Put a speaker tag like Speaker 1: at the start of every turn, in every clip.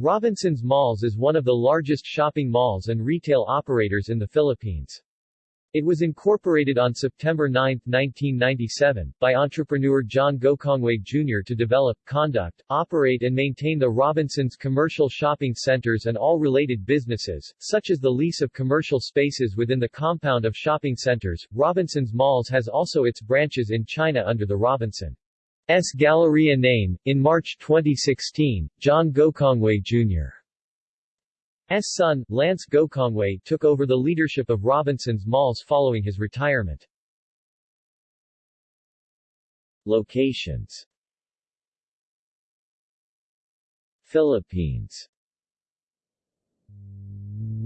Speaker 1: Robinsons Malls is one of the largest shopping malls and retail operators in the Philippines. It was incorporated on September 9, 1997, by entrepreneur John Gokongwei Jr. to develop, conduct, operate and maintain the Robinsons commercial shopping centers and all related businesses, such as the lease of commercial spaces within the compound of shopping centers. Robinsons Malls has also its branches in China under the Robinsons Galleria name. In March 2016, John Gokongwei Jr. S. son, Lance Gokongwei, took over the leadership of Robinsons Malls following his retirement.
Speaker 2: Locations Philippines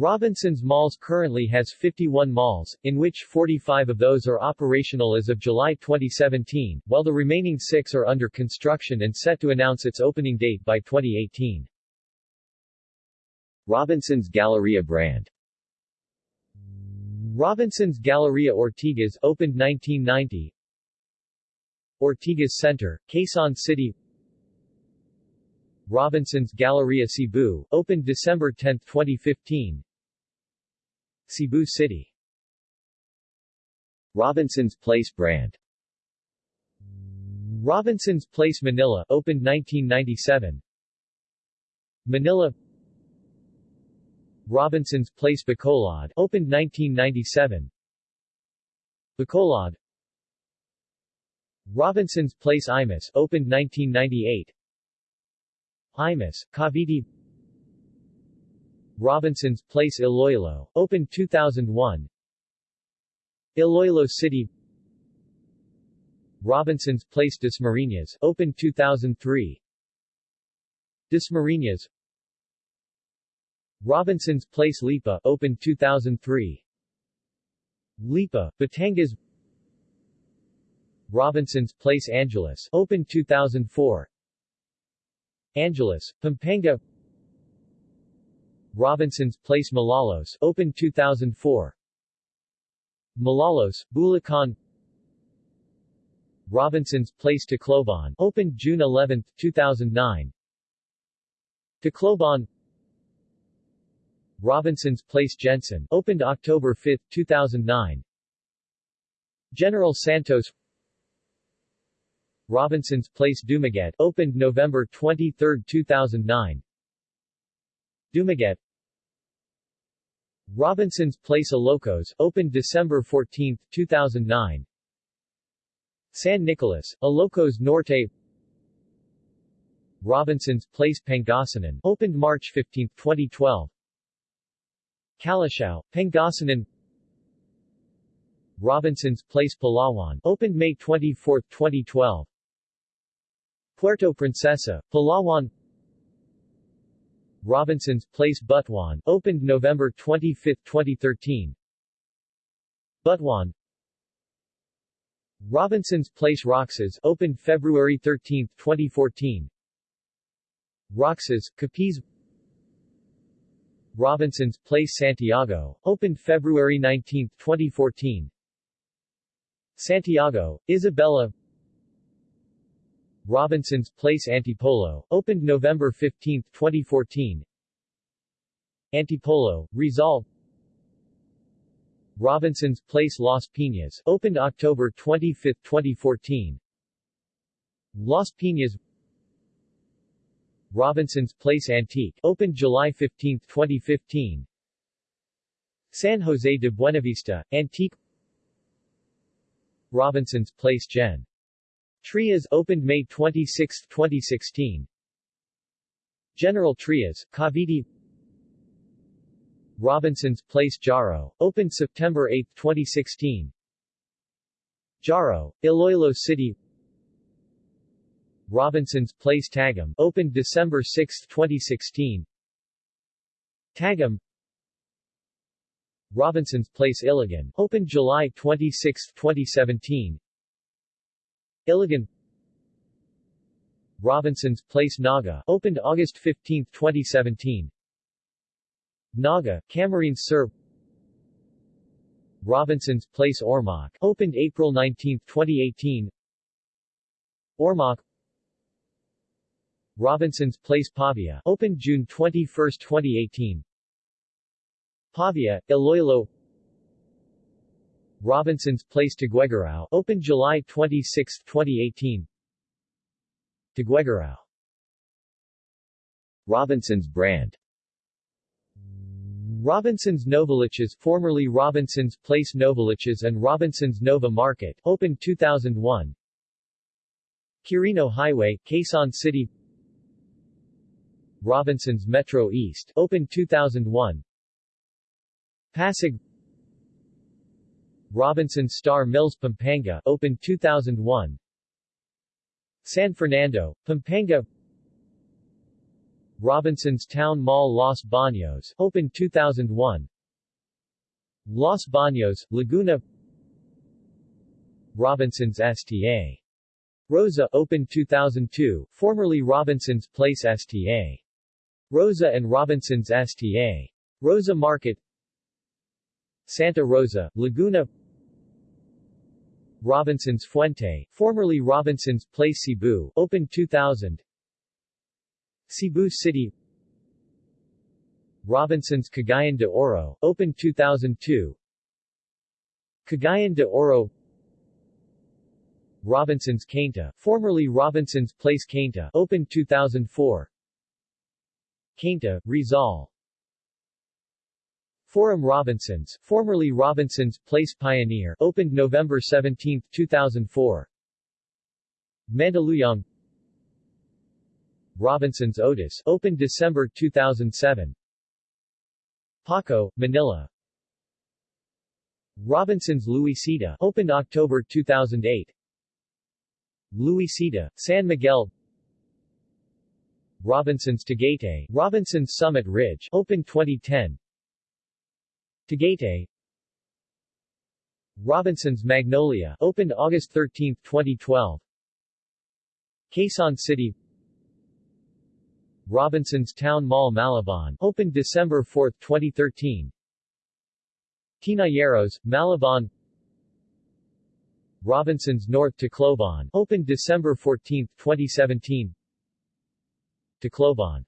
Speaker 1: Robinsons Malls currently has 51 malls, in which 45 of those are operational as of July 2017, while the remaining six are under construction and set to announce its opening date by 2018.
Speaker 2: Robinsons Galleria brand
Speaker 1: Robinsons Galleria Ortigas opened 1990 Ortigas Center, Quezon City. Robinsons Galleria Cebu, opened December 10, 2015 Cebu City.
Speaker 2: Robinsons Place brand.
Speaker 1: Robinsons Place Manila, opened 1997 Manila. Robinson's Place Bacolod, opened 1997. Bacolod. Robinson's Place Imus, opened 1998. Imus, Cavite Robinson's Place Iloilo, opened 2001. Iloilo City Robinson's Place Dasmariñas, opened 2003. Dasmariñas Robinson's Place Lipa, opened 2003. Lipa, Batangas Robinson's Place Angeles, opened 2004. Angeles, Pampanga Robinson's Place Malolos, opened 2004. Malolos, Bulacan Robinson's Place Tacloban, opened June 11, 2009. Tacloban Robinson's Place GenSan, opened October 5, 2009. General Santos Robinson's Place Dumaguete, opened November 23, 2009. Dumaguete Robinson's Place Ilocos, opened December 14, 2009. San Nicolas, Ilocos Norte Robinson's Place Pangasinan, opened March 15, 2012. Calasiao, Pangasinan Robinson's Place Palawan, opened May 24, 2012 Puerto Princesa, Palawan Robinson's Place Butuan, opened November 25, 2013 Butuan. Robinson's Place Roxas, opened February 13, 2014 Roxas, Capiz. Robinson's Place Santiago, opened February 19, 2014 Santiago, Isabela Robinson's Place Antipolo, opened November 15, 2014 Antipolo, Rizal Robinson's Place Las Piñas, opened October 25, 2014 Las Piñas. Robinson's Place Antique, opened July 15, 2015. San Jose de Buenavista, Antique. Robinson's Place Gen. Trias, opened May 26, 2016. General Trias, Cavite Robinson's Place Jaro, opened September 8, 2016. Jaro, Iloilo City Robinson's Place Tagum, opened December 6, 2016. Tagum Robinson's Place Iligan, opened July 26, 2017. Iligan Robinson's Place Naga, opened August 15, 2017. Naga, Camarines Sur Robinson's Place Ormoc, opened April 19, 2018. Ormoc Robinson's Place Pavia, opened June 21, 2018. Pavia, Iloilo Robinson's Place Tuguegarao, opened July 26, 2018. Tuguegarao
Speaker 2: Robinson's brand
Speaker 1: Robinson's Novaliches formerly Robinson's Place Novaliches and Robinson's Nova Market, opened 2001. Quirino Highway, Quezon City Robinson's Metro East, opened 2001. Pasig Robinson's Star Mills Pampanga, opened 2001. San Fernando, Pampanga Robinson's Town Mall Los Baños, opened 2001. Los Baños, Laguna Robinson's STA. Rosa, opened 2002, formerly Robinson's Place STA. Rosa and Robinson's STA. Rosa Market Santa Rosa, Laguna Robinson's Fuente, formerly Robinson's Place Cebu, opened 2000 Cebu City. Robinson's Cagayan de Oro, opened 2002 Cagayan de Oro. Robinson's Cainta, formerly Robinson's Place Cainta, opened 2004 Cainta, Rizal Forum Robinsons, formerly Robinson's Place Pioneer, opened November 17, 2004 Mandaluyong Robinson's Otis, opened December 2007. Paco, Manila. Robinson's Luisita, opened October 2008. Luisita, San Miguel. Robinson's Tagaytay, Robinson's Summit Ridge, opened 2010. Tagaytay. Robinson's Magnolia, opened August 13, 2012. Quezon City Robinson's Town Mall Malabon, opened December 4, 2013. Tinayeros, Malabon Robinson's North Tacloban, opened December 14, 2017. Tacloban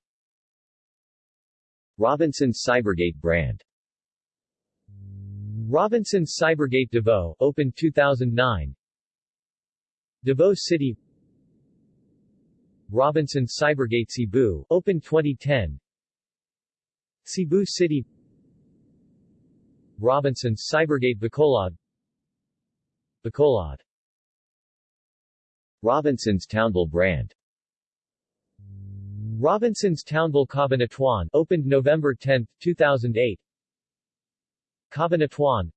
Speaker 2: Robinson's Cybergate brand
Speaker 1: Robinson's Cybergate Davao, opened 2009. Davao City Robinson's Cybergate Cebu, opened 2010. Cebu City Robinson's Cybergate Bacolod Bacolod
Speaker 2: Robinson's Townville brand
Speaker 1: Robinson's Townville Cabanatuan, opened November 10, 2008. Cabanatuan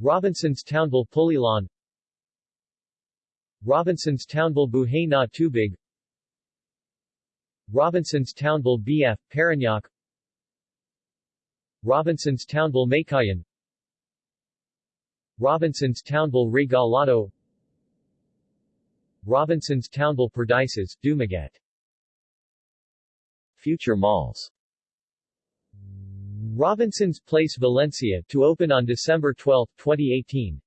Speaker 1: Robinson's Townville Pulilan. Robinson's Townville Buhay na Tubig. Robinson's Townville BF, Parañaque. Robinson's Townville Meycauayan Robinson's Townville Regalado. Robinson's Townville Perdices, Dumaguete.
Speaker 2: Future malls
Speaker 1: Robinson's Place Valencia, to open on December 12, 2018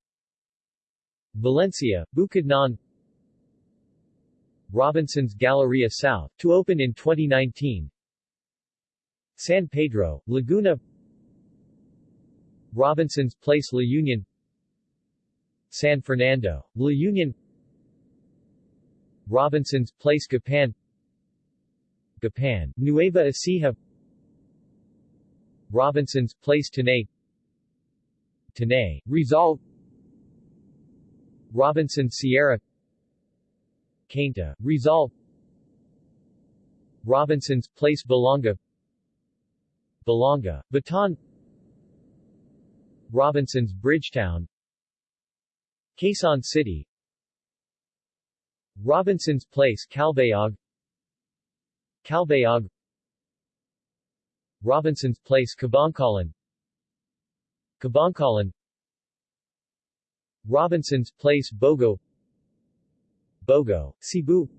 Speaker 1: Valencia, Bukidnon Robinson's Galleria South, to open in 2019 San Pedro, Laguna. Robinson's Place La Union. San Fernando, La Union. Robinson's Place Gapan. Gapan, Nueva Ecija Robinson's Place Tanay Tanay, Rizal Robinson Sierra. Cainta, Rizal Robinson's Place Balanga Balanga, Bataan. Robinson's Bridgetown Quezon City. Robinson's Place Calbayog. Calbayog Robinson's Place Kabankalan Kabankalan Robinson's Place Bogo. Bogo, Cebu.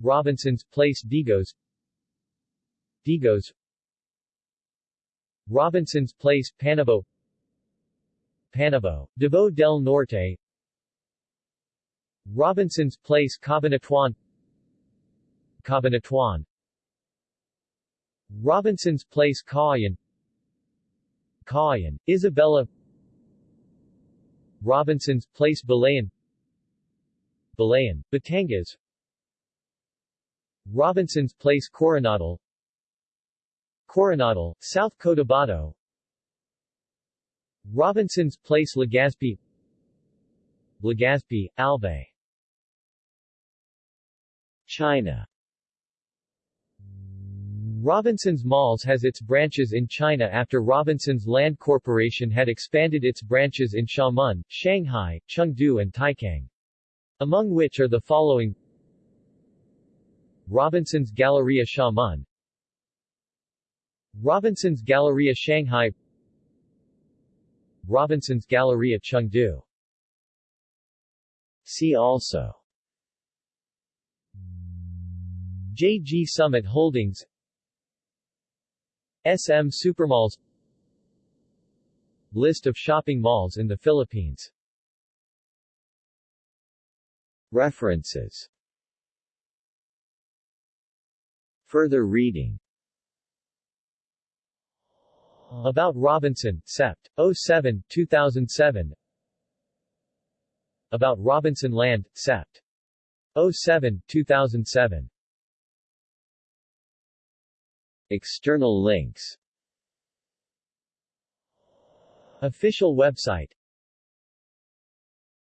Speaker 1: Robinson's Place Digos. Digos. Robinson's Place Panabo. Panabo, Davao del Norte. Robinson's Place Cabanatuan Cabanatuan Robinson's Place Cauayan Cauayan, Isabela Robinson's Place Balayan. Balayan, Batangas. Robinson's Place Coronadal Coronadal, South Cotabato. Robinson's Place Legazpi. Legazpi, Albay.
Speaker 2: China
Speaker 1: Robinson's Malls has its branches in China after Robinson's Land Corporation had expanded its branches in Xiamen, Shanghai, Chengdu and Taikang. Among which are the following. Robinson's Galleria Xiamen. Robinson's Galleria Shanghai. Robinson's Galleria Chengdu.
Speaker 2: See also.
Speaker 1: JG Summit Holdings SM Supermalls List of shopping malls in the Philippines.
Speaker 2: References. Further reading.
Speaker 1: About Robinson, Sept. 07, 2007 About Robinson Land, Sept. 07, 2007
Speaker 2: External links.
Speaker 1: Official website